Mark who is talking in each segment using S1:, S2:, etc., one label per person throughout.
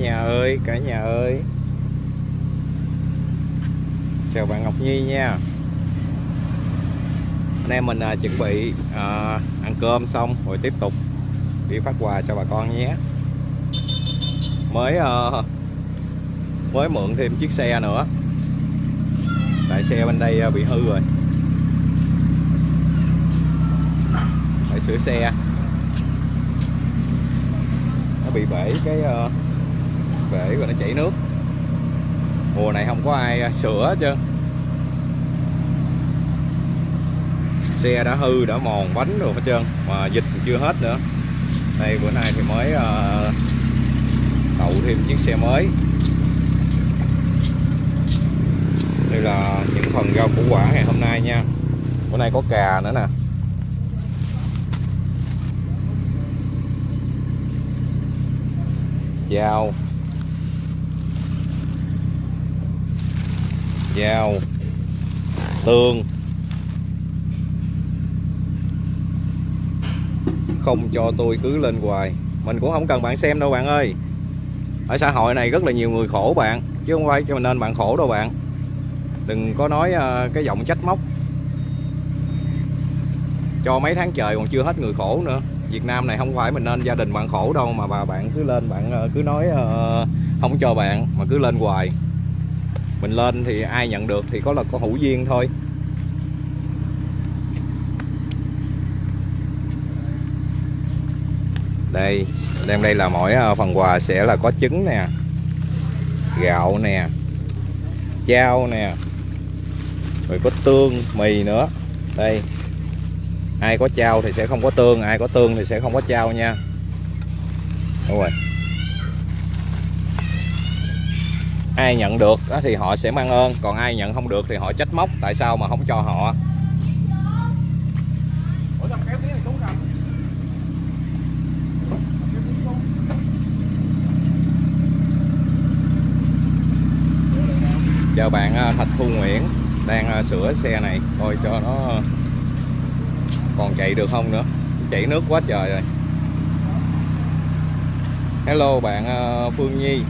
S1: nhà ơi cả nhà ơi. Chào bạn Ngọc Nhi nha. Anh em mình à, chuẩn bị à, ăn cơm xong rồi tiếp tục đi phát quà cho bà con nhé. Mới à, mới mượn thêm chiếc xe nữa. Tại xe bên đây à, bị hư rồi. Phải sửa xe. Nó bị bể cái uh, bể và nó chảy nước. Mùa này không có ai à, sửa chứ xe đã hư đã mòn bánh rồi hết trơn mà dịch chưa hết nữa. Đây bữa nay thì mới uh, thêm chiếc xe mới. Đây là những phần rau củ quả ngày hôm nay nha. Bữa nay có cà nữa nè. Dao dao. Tương. Không cho tôi cứ lên hoài. Mình cũng không cần bạn xem đâu bạn ơi. Ở xã hội này rất là nhiều người khổ bạn, chứ không phải cho mình nên bạn khổ đâu bạn. Đừng có nói à, cái giọng trách móc. Cho mấy tháng trời còn chưa hết người khổ nữa. Việt Nam này không phải mình nên gia đình bạn khổ đâu mà bà bạn cứ lên bạn à, cứ nói à, không cho bạn mà cứ lên hoài mình lên thì ai nhận được thì có là có hữu duyên thôi. Đây, đem đây là mỗi ờ, phần quà sẽ là có trứng nè, gạo nè, chao nè, rồi có tương, mì nữa. Đây, ai có chao thì sẽ không có tương, ai có tương thì sẽ không có chao nha. Đúng rồi. Ai nhận được thì họ sẽ mang ơn còn ai nhận không được thì họ trách móc tại sao mà không cho họ? Chào bạn à, Thạch Thu Nguyễn đang à, sửa xe này coi cho nó còn chạy được không nữa. Chảy nước quá trời rồi. Hello bạn ờ, Phương Nhi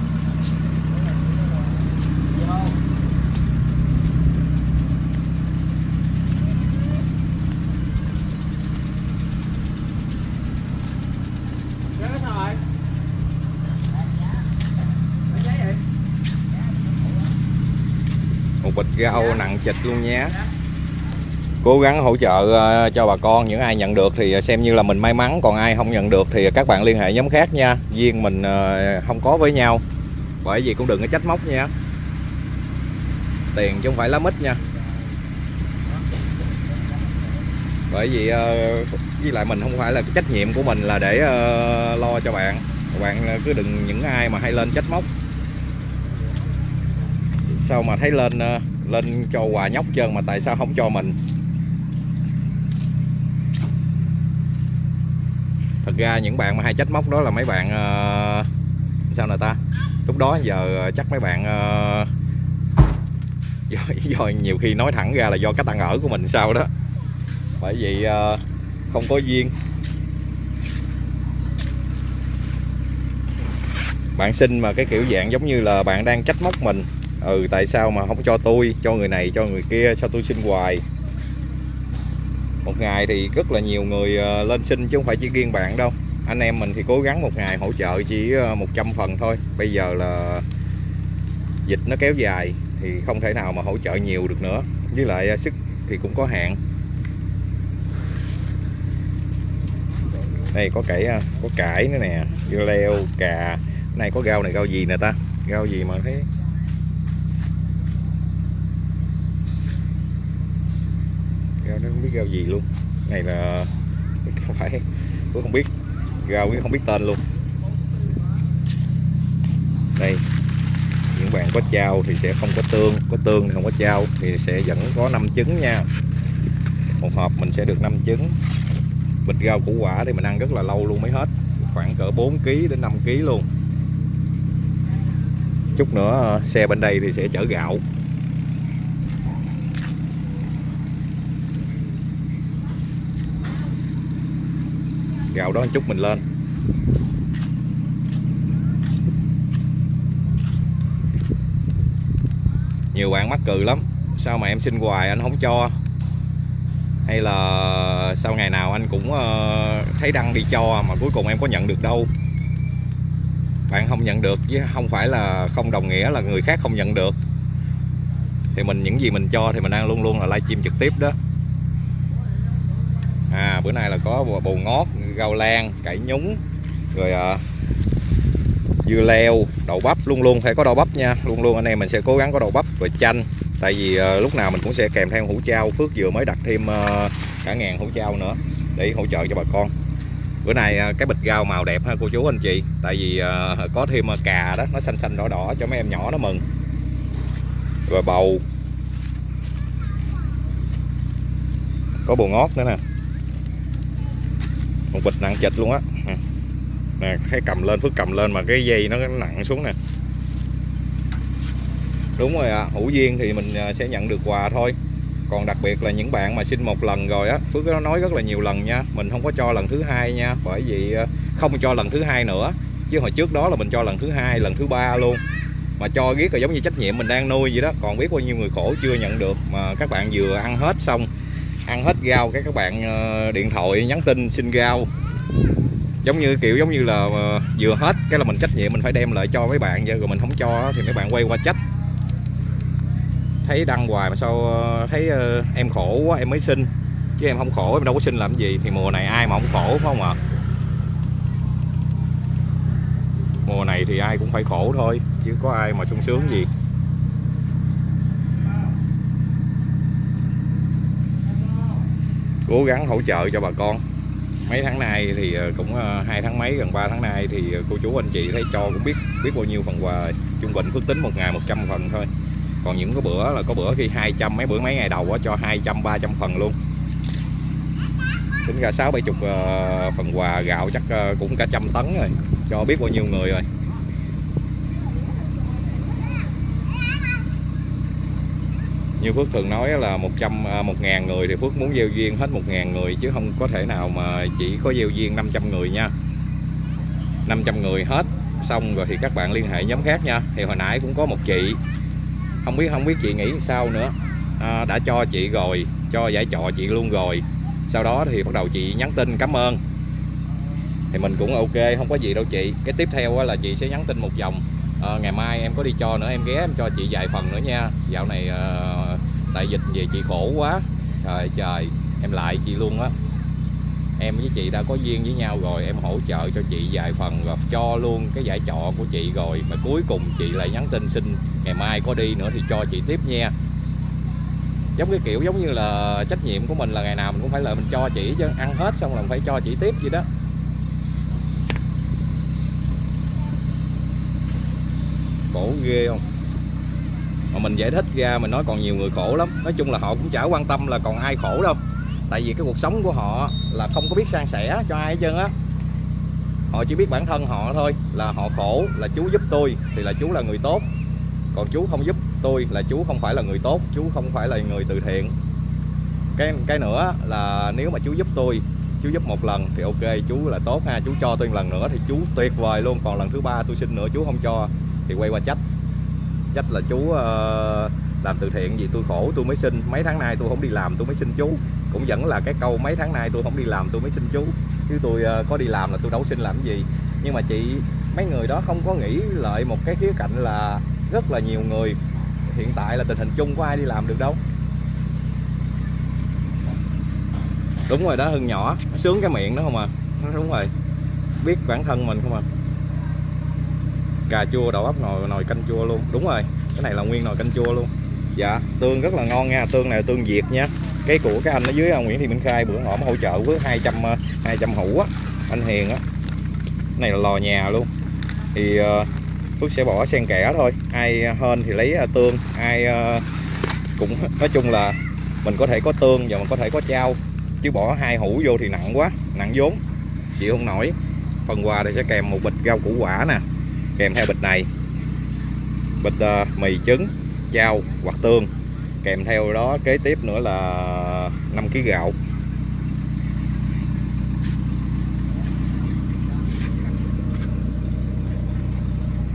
S1: một bịch rau nặng chịch luôn nhé. Cố gắng hỗ trợ ờ, cho bà con, những ai nhận được thì ờ, xem như là mình may mắn, còn ai không nhận được thì ờ, các bạn liên hệ nhóm khác nha. Riêng mình không có với nhau. Bởi vì cũng đừng có trách móc nha. Tiền chứ không phải lá mít nha. Bởi vì với lại mình không phải là cái trách nhiệm của mình là để lo cho bạn. Bạn cứ đừng, những ai mà hay lên trách móc sao mà thấy lên ờ, lên cho quà nhóc trơn mà tại sao không cho mình? Thật ra những bạn mà hay trách móc đó là mấy bạn uh, sao nè ta? Lúc đó giờ chắc mấy bạn uh, do, do nhiều khi nói thẳng ra là do cách ăn ở của mình sao đó. Bởi vì uh, không có duyên. Bạn xin mà cái kiểu dạng giống như là bạn đang trách móc mình ừ tại sao mà không cho tôi, cho người này, cho người kia sao tôi xin hoài? Một ngày thì rất là nhiều người ờ, lên xin chứ không phải chỉ riêng bạn đâu. Anh em mình thì cố gắng một ngày hỗ trợ chỉ ờ, 100 phần thôi. Bây giờ là dịch nó kéo dài thì không thể nào mà hỗ trợ nhiều được nữa. Với lại ờ, sức thì cũng có hạn. Đây, có cải có cải nữa nè. Dưa leo, cà. Này, có rau này, rau gì nè ta? Rau gì mà thấy rau nó không biết rau gì luôn. Này là, không phải tôi không biết. Rau cũng không biết tên luôn. Đây, những bạn có trao thì sẽ không có tương có tương thì không có trao thì sẽ vẫn có 5 trứng nha. Một hộp mình sẽ được 5 trứng. Bịch rau củ quả thì mình ăn rất là lâu luôn mới hết. Khoảng cỡ 4 kg đến 5 kg luôn. Chút nữa ờ, xe bên đây thì sẽ chở gạo. gào đó một chút mình lên. Nhiều bạn mắc cừ lắm. Sao mà em xin hoài anh không cho? Hay là sau ngày nào anh cũng ờ, thấy đăng đi cho mà cuối cùng em có nhận được đâu? Bạn không nhận được chứ không phải là không đồng nghĩa là người khác không nhận được. Thì mình, những gì mình cho thì mình đang luôn luôn là livestream trực tiếp đó. À bữa nay là có bồ ngót rau lan cải nhúng rồi à, dưa leo đậu bắp luôn luôn phải có đậu bắp nha. Luôn luôn anh em mình sẽ cố gắng có đậu bắp và chanh. Tại vì à, lúc nào mình cũng sẽ kèm theo hũ trao phước vừa mới đặt thêm à, cả ngàn hũ trao nữa để hỗ trợ cho bà con. Bữa nay à, cái bịch rau màu đẹp ha cô chú anh chị. Tại vì à, có thêm cà đó nó xanh xanh đỏ đỏ cho mấy em nhỏ nó mừng. Rồi bầu. Có bồ ngót nữa nè một bịch nặng chịch luôn á. Ừ. Nè thấy cầm lên phước cầm lên mà cái dây nó nặng xuống nè. Đúng rồi ạ à, hữu duyên thì mình à, sẽ nhận được quà thôi. Còn đặc biệt là những bạn mà xin một lần rồi á phước nó nói rất là nhiều lần nha mình không có cho lần thứ hai nha bởi vì à, không cho lần thứ hai nữa. Chứ hồi trước đó là mình cho lần thứ hai lần thứ ba luôn. Mà cho biết là giống như trách nhiệm mình đang nuôi vậy đó còn biết bao nhiêu người khổ chưa nhận được mà các bạn vừa ăn hết xong ăn hết rau cái các bạn ờ, điện thoại nhắn tin xin rau. Giống như kiểu giống như là ờ, vừa hết, cái là mình trách nhiệm, mình phải đem lại cho mấy bạn rồi mình không cho thì mấy bạn quay qua trách. Thấy đăng hoài mà sao ờ, thấy em khổ quá, em mới xin. Chứ em không khổ, em đâu có xin làm gì, thì mùa này ai mà không khổ, phải không ạ? Mùa này thì ai cũng phải khổ thôi, chứ có ai mà sung sướng gì. Cố gắng hỗ trợ cho bà con. Mấy tháng nay thì ờ, cũng ờ, hai tháng mấy gần 3 tháng nay thì ờ, cô chú anh chị thấy cho cũng biết biết bao nhiêu phần quà trung bình phước tính một ngày 100 phần thôi. Còn những cái bữa là có bữa khi 200 mấy bữa mấy ngày đầu đó, cho 200 300 phần luôn. Tính ra sáu bảy chục phần quà gạo chắc cũng cả trăm tấn rồi cho biết bao nhiêu người rồi. Như Phước thường nói là 100 một à, ngàn người thì Phước muốn gieo duyên hết một ngàn người chứ không có thể nào mà chỉ có gieo duyên 500 người nha. 500 người hết xong rồi thì các bạn liên hệ nhóm khác nha. Thì hồi nãy cũng có một chị không biết không biết chị nghĩ sao nữa. À, đã cho chị rồi cho giải trọ chị luôn rồi. Sau đó thì bắt đầu chị nhắn tin cảm ơn. Thì mình cũng ok không có gì đâu chị. Cái tiếp theo là chị sẽ nhắn tin một vòng. À, ngày mai em có đi cho nữa em ghé em cho chị vài phần nữa nha. Dạo này à, tại dịch về chị khổ quá. Trời trời, em lại chị luôn á. Em với chị đã có duyên với nhau rồi, em hỗ trợ cho chị vài phần và cho luôn cái giải trọ của chị rồi. Mà cuối cùng chị lại nhắn tin xin ngày mai có đi nữa thì cho chị tiếp nha. Giống cái kiểu, giống như là trách nhiệm của mình là ngày nào mình cũng phải là mình cho chị chứ. Ăn hết xong là phải cho chị tiếp vậy đó. Cổ ghê không? Mà mình giải thích ra, mình nói còn nhiều người khổ lắm. Nói chung là họ cũng chả quan tâm là còn ai khổ đâu. Tại vì cái cuộc sống của họ là không có biết san sẻ cho ai hết trơn á. Họ chỉ biết bản thân họ thôi, là họ khổ, là chú giúp tôi thì là chú là người tốt. Còn chú không giúp tôi là chú không phải là người tốt chú không phải là người từ thiện. Cái cái nữa là nếu mà chú giúp tôi chú giúp một lần thì ok chú là tốt ha. Chú cho tôi một lần nữa thì chú tuyệt vời luôn. Còn lần thứ ba tôi xin nữa chú không cho thì quay qua trách trách là chú uh, làm từ thiện gì tôi khổ tôi mới xin mấy tháng nay tôi không đi làm tôi mới xin chú. Cũng vẫn là cái câu mấy tháng nay tôi không đi làm tôi mới xin chú. Chứ tôi uh, có đi làm là tôi đâu xin làm cái gì. Nhưng mà chị mấy người đó không có nghĩ lợi một cái khía cạnh là rất là nhiều người. Hiện tại là tình hình chung có ai đi làm được đâu. Đúng rồi đó hưng nhỏ. Sướng cái miệng đó không à? Đúng rồi. Biết bản thân mình không à? Cà chua, đậu bắp nồi nồi canh chua luôn. Đúng rồi, cái này là nguyên nồi canh chua luôn. Dạ tương rất là ngon nha, tương này là tương việt nha. Cái của cái anh ở dưới à, Nguyễn Thị Minh Khai bữa họ mới hỗ trợ với 200 200 à, hũ á, anh Hiền á. Này là lò nhà luôn. Thì à, Phước sẽ bỏ sen kẽ thôi. Ai hên thì lấy tương. Ai cũng, nói chung là mình có thể có tương và mình có thể có trao chứ bỏ hai hũ vô thì nặng quá, nặng vốn. Chịu không nổi. Phần quà thì sẽ kèm một bịch rau củ quả nè kèm theo bịch này. Bịch uh, mì trứng chao hoặc tương. Kèm theo đó kế tiếp nữa là 5 kg gạo.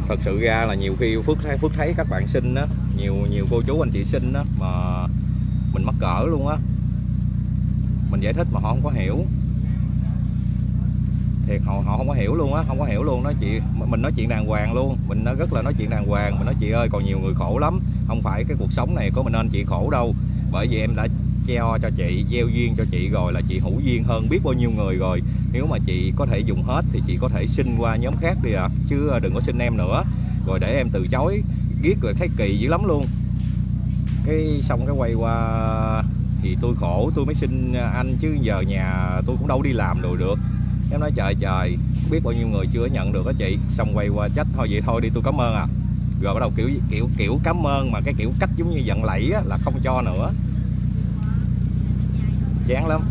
S1: Thật sự ra là nhiều khi Phước thấy Phước thấy các bạn xin á nhiều nhiều cô chú anh chị xin á mà mình mắc cỡ luôn á. Mình giải thích mà họ không có hiểu thiệt, họ họ không có hiểu luôn á, không có hiểu luôn. Nói chị mình nói chuyện đàng hoàng luôn. Mình nó rất là nói chuyện đàng hoàng. Mình nói, chị ơi, còn nhiều người khổ lắm. Không phải cái cuộc sống này của mình nên chị khổ đâu. Bởi vì em đã treo cho chị, gieo duyên cho chị rồi là chị hữu duyên hơn biết bao nhiêu người rồi. Nếu mà chị có thể dùng hết thì chị có thể xin qua nhóm khác đi à chứ à, đừng có xin em nữa. Rồi để em từ chối, ghét rồi thấy kỳ dữ lắm luôn. Cái xong cái quay qua thì tôi khổ, tôi mới xin anh chứ giờ nhà tôi cũng đâu đi làm rồi được em nói trời trời biết bao nhiêu người chưa nhận được đó chị. Xong quay qua trách thôi vậy thôi đi tôi cảm ơn à. Rồi bắt đầu kiểu kiểu kiểu cảm ơn mà cái kiểu cách giống như giận lẫy á, là không cho nữa. Chán lắm.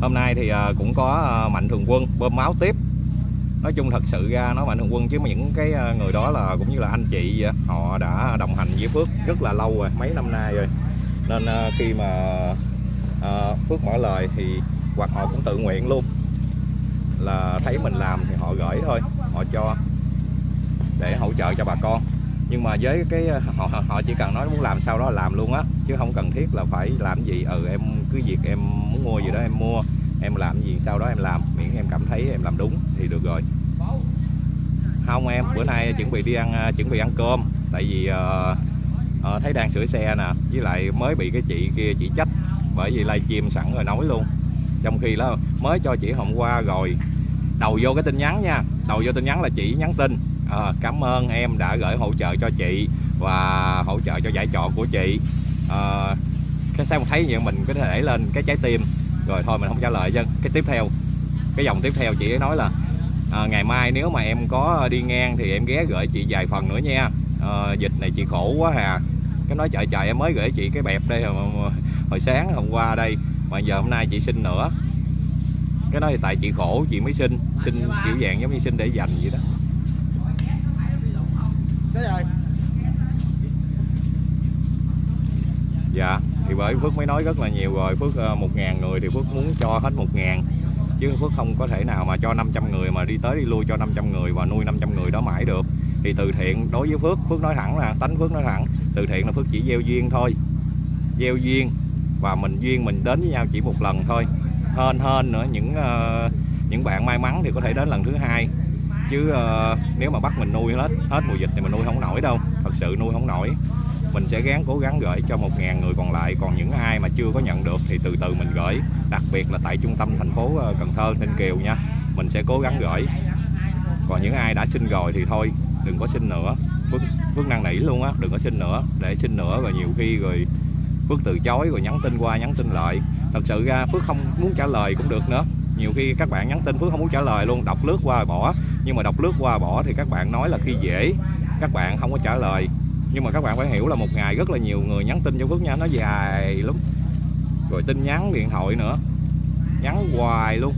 S1: Hôm nay thì ờ, cũng có ờ, mạnh thường quân bơm máu tiếp. Nói chung thật sự ra nó mạnh thường quân chứ mà những cái ờ, người đó là cũng như là anh chị họ đã đồng hành với Phước rất là lâu rồi mấy năm nay rồi. Nên khi mà Ờ, Phước mở lời thì hoặc họ cũng tự nguyện luôn. Là thấy mình làm thì họ gửi thôi họ cho để hỗ trợ cho bà con. Nhưng mà với cái họ họ chỉ cần nói muốn làm sao đó làm luôn á chứ không cần thiết là phải làm gì ừ em cứ việc em muốn mua gì đó em mua em làm gì sau đó em làm. Miễn em cảm thấy em làm đúng thì được rồi. Không em bữa nay chuẩn bị đi ăn à, chuẩn bị ăn cơm. Tại vì uh, uh, thấy đang sửa xe nè với lại mới bị cái chị kia chỉ trách bởi vì livestream sẵn rồi nói luôn. Trong khi đó mới cho chị hôm qua rồi. Đầu vô cái tin nhắn nha. Đầu vô tin nhắn là chị nhắn tin. À, cảm ơn em đã gửi hỗ trợ cho chị và hỗ trợ cho giải trọ của chị. À, cái sao thấy vậy? Mình có thể lên cái trái tim. Rồi thôi mình không trả lời chứ. Cái tiếp theo. Cái dòng tiếp theo chị ấy nói là à, ngày mai nếu mà em có đi ngang thì em ghé gửi chị vài phần nữa nha. À, dịch này chị khổ quá hà. Cái nói trời trời em mới gửi chị cái bẹp đây mà hồi sáng hôm qua đây. Mà giờ hôm nay chị xin nữa. Cái đó thì tại chị khổ chị mới xin. Xin kiểu dạng giống như xin để dành vậy đó. Dạ thì bởi Phước mới nói rất là nhiều rồi. Phước ờ, một ngàn người thì Phước muốn cho hết một ngàn. Chứ Phước không có thể nào mà cho 500 người mà đi tới đi lui cho 500 người và nuôi 500 người đó mãi được. Thì từ thiện đối với Phước Phước nói thẳng là tánh Phước nói thẳng từ thiện là Phước chỉ gieo duyên thôi. Gieo duyên và mình duyên mình đến với nhau chỉ một lần thôi. Hên hên nữa những uh, những bạn may mắn thì có thể đến lần thứ hai. Chứ uh, nếu mà bắt mình nuôi hết hết mùa dịch thì mình nuôi không nổi đâu. Thật sự nuôi không nổi. Mình sẽ gắng cố gắng gửi cho 1.000 người còn lại. Còn những ai mà chưa có nhận được thì từ từ mình gửi. Đặc biệt là tại trung tâm thành phố ờ, Cần Thơ Ninh Kiều nha. Mình sẽ cố gắng gửi. Còn những ai đã xin rồi thì thôi đừng có xin nữa. Phước, Phước năng nỉ luôn á đừng có xin nữa. Để xin nữa rồi nhiều khi rồi Phước từ chối rồi nhắn tin qua, nhắn tin lại. Thật sự ra Phước không muốn trả lời cũng được nữa. Nhiều khi các bạn nhắn tin Phước không muốn trả lời luôn, đọc lướt qua bỏ. Nhưng mà đọc lướt qua bỏ thì các bạn nói là khi dễ, các bạn không có trả lời. Nhưng mà các bạn phải hiểu là một ngày rất là nhiều người nhắn tin cho Phước nha, nó dài lắm. Rồi tin nhắn, điện thoại nữa. Nhắn hoài luôn.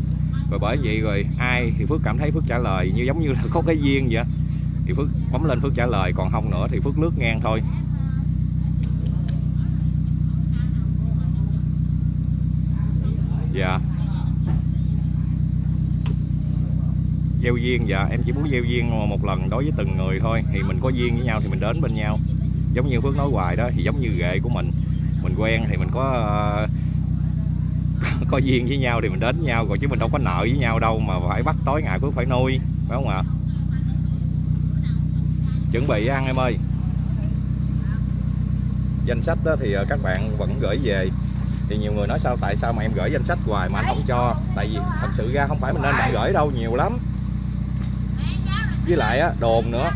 S1: Rồi bởi vậy rồi ai thì Phước cảm thấy Phước trả lời như giống như là có cái duyên vậy. Thì Phước bấm lên Phước trả lời, còn không nữa thì Phước lướt ngang thôi. Dạ. Gieo duyên dạ. Em chỉ muốn gieo duyên một lần đối với từng người thôi. Thì mình có duyên với nhau thì mình đến bên nhau. Giống như Phước nói hoài đó, thì giống như ghệ của mình. Mình quen thì mình có ờ, có duyên với nhau thì mình đến với nhau. Rồi chứ mình đâu có nợ với nhau đâu mà phải bắt tối ngày Phước phải nuôi, phải không ạ? Chuẩn bị ăn em ơi. Danh sách đó thì ờ, các bạn vẫn gửi về thì nhiều người nói sao, tại sao mà em gửi danh sách hoài mà anh không cho? Tại vì thật sự ra không phải mình nên bạn gửi đâu, nhiều lắm. Với lại á, đồn nữa.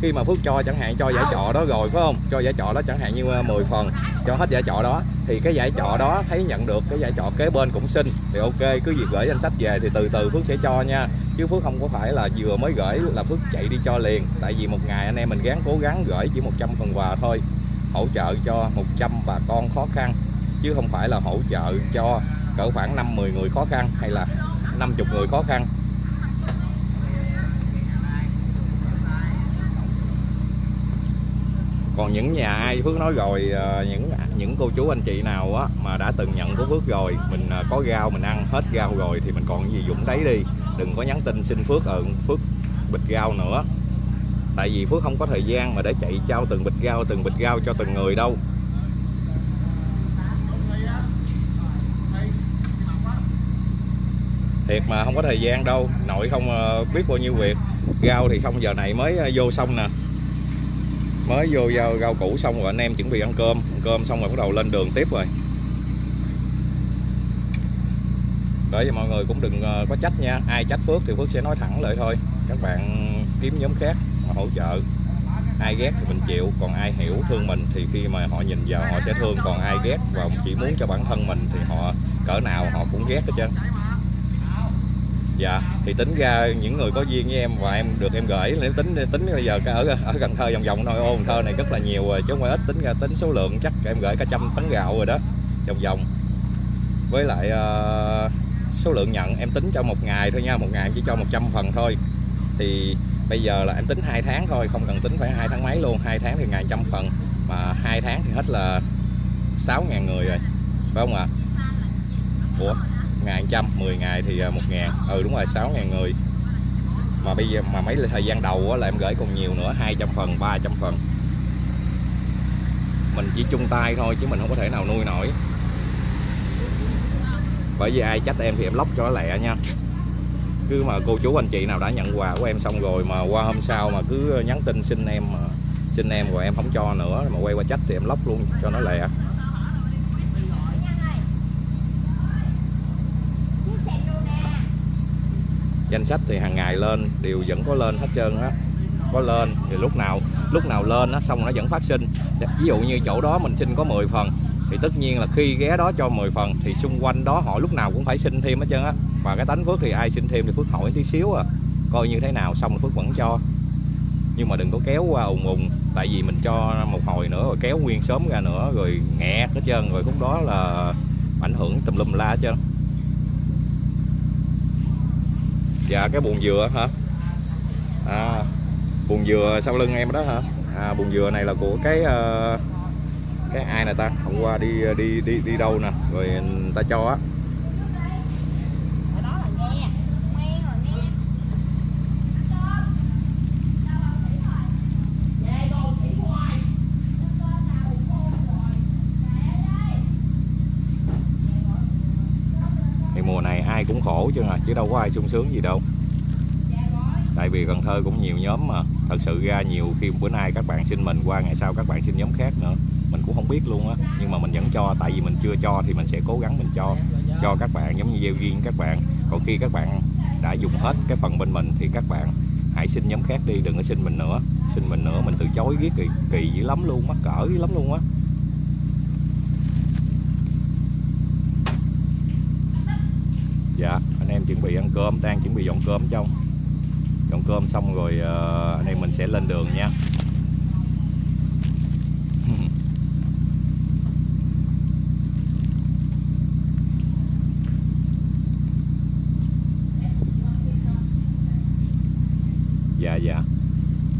S1: Khi mà Phước cho chẳng hạn cho giải trọ đó rồi, phải không? Cho giải trọ đó chẳng hạn như ờ, 10 phần cho hết giải trọ đó. Thì cái giải trọ đó thấy nhận được, cái giải trọ kế bên cũng xin thì ok, cứ việc gửi danh sách về thì từ từ Phước sẽ cho nha. Chứ Phước không có phải là vừa mới gửi là Phước chạy đi cho liền. Tại vì một ngày anh em mình gắng cố gắng gửi chỉ 100 phần quà thôi. Hỗ trợ cho 100 bà con khó khăn chứ không phải là hỗ trợ cho cỡ khoảng 5-10 người khó khăn hay là 50 người khó khăn. Còn những nhà ai, Phước nói rồi ờ, những những cô chú anh chị nào á mà đã từng nhận của Phước rồi, mình ờ, có rau, mình ăn hết rau rồi thì mình còn gì dụng đấy đi. Đừng có nhắn tin xin Phước ờ Phước bịch rau nữa. Tại vì Phước không có thời gian mà để chạy trao từng bịch rau, từng bịch rau cho từng người đâu. Thiệt mà không có thời gian đâu. Nội không ờ, biết bao nhiêu việc. Rau thì xong giờ này mới ờ, vô xong nè. Mới vô rau, rau củ xong rồi anh em chuẩn bị ăn cơm. Ăn cơm xong rồi bắt đầu lên đường tiếp rồi. Để cho mọi người cũng đừng ờ, có trách nha. Ai trách Phước thì Phước sẽ nói thẳng lại thôi. Các bạn kiếm nhóm khác mà hỗ trợ. Ai ghét thì mình chịu. Còn ai hiểu thương mình thì khi mà họ nhìn vào họ sẽ thương. Còn ai ghét và chỉ muốn cho bản thân mình thì họ cỡ nào họ cũng ghét hết trơn dạ thì tính ra những người có duyên với em và em được em gửi nếu tính tính bây giờ ở ở Cần Thơ vòng vòng thôi ô Cần Thơ này rất là nhiều rồi chứ không phải ít tính ra tính số lượng chắc em gửi cả trăm tấn gạo rồi đó vòng vòng. Với lại uh, số lượng nhận em tính cho một ngày thôi nha một ngày em chỉ cho 100 phần thôi. Thì bây giờ là em tính hai tháng thôi không cần tính phải hai tháng mấy luôn hai tháng thì ngày trăm phần mà hai tháng thì hết là 6.000 người rồi phải không ạ? Ủa? Ngày trăm 10 ngày thì à, một ngàn. Ừ đúng rồi 6 ngàn người. Mà bây giờ mà mấy thời gian đầu á, là em gửi còn nhiều nữa 200 phần 300 phần. Mình chỉ chung tay thôi chứ mình không có thể nào nuôi nổi. Bởi vì ai trách em thì em lóc cho nó lẹ nha. Cứ mà cô chú anh chị nào đã nhận quà của em xong rồi mà qua hôm sau mà cứ nhắn tin xin em à, xin em rồi em không cho nữa mà quay qua trách thì em lóc luôn cho nó lẹ. Danh sách thì hàng ngày lên, đều vẫn có lên hết trơn á. Có lên thì lúc nào lúc nào lên á, xong nó vẫn phát sinh. Dạ, ví dụ như chỗ đó mình xin có 10 phần, thì tất nhiên là khi ghé đó cho 10 phần, thì xung quanh đó họ lúc nào cũng phải xin thêm hết trơn á. Và cái tánh phước thì ai xin thêm thì phước hỏi tí xíu à coi như thế nào, xong rồi phước vẫn cho. Nhưng mà đừng có kéo qua ùng ùng, tại vì mình cho một hồi nữa, rồi kéo nguyên sớm ra nữa, rồi nghẹt hết trơn, rồi lúc đó là ảnh hưởng tùm lum la hết trơn. Dạ cái buồn dừa hả? À, buồn dừa sau lưng em đó hả? À, buồn dừa này là của cái uh, cái ai này ta? Hôm qua đi ờ, đi đi đi đâu nè? Rồi người ta cho á thì mùa này ai cũng khổ chứ à chứ đâu có ai sung sướng gì đâu. Tại vì Cần Thơ cũng nhiều nhóm mà. Thật sự ra nhiều khi bữa nay các bạn xin mình, qua ngày sau các bạn xin nhóm khác nữa. Mình cũng không biết luôn á. Nhưng mà mình vẫn cho, tại vì mình chưa cho thì mình sẽ cố gắng mình cho cho các bạn, giống như gieo duyên các bạn. Còn khi các bạn đã dùng hết cái phần bên mình thì các bạn hãy xin nhóm khác đi, đừng có xin mình nữa. Xin mình nữa, mình từ chối ghét kỳ kỳ dữ lắm luôn, mắc cỡ dữ lắm luôn á. Dạ chuẩn bị ăn cơm đang chuẩn bị dọn cơm trong dọn cơm xong rồi uh, anh em mình sẽ lên đường nha. Dạ dạ.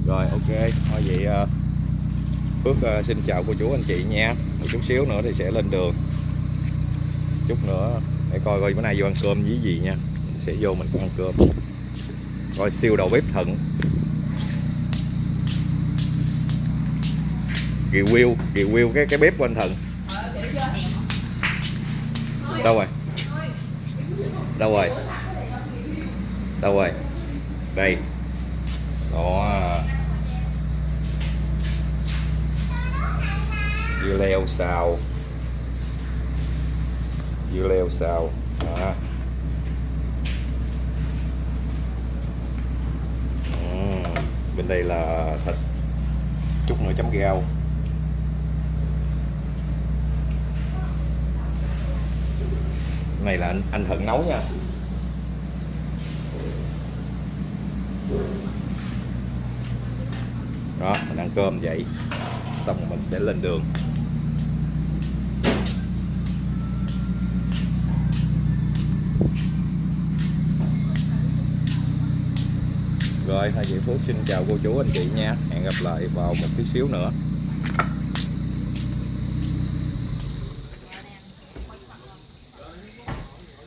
S1: Rồi ok. Thôi vậy uh, Phước uh, xin chào cô chú anh chị nha. Một chút xíu nữa thì sẽ lên đường. Chút nữa để coi coi bữa nay vô ăn cơm với gì nha sẽ vô mình ăn cơm. Coi siêu đầu bếp thận. Review review cái cái bếp của anh thận. Đâu rồi? Đâu rồi? Đâu rồi? Đây. Đó. Dưa leo xào. Dưa leo xào. Đó. Bên đây là thịt. Chút nữa chấm rau này là anh, anh thận nấu nha. Đó mình ăn cơm vậy. Xong rồi mình sẽ lên đường. Rồi thôi Diệu Phước xin chào cô chú, anh chị nha. Hẹn gặp lại vào một tí xíu nữa.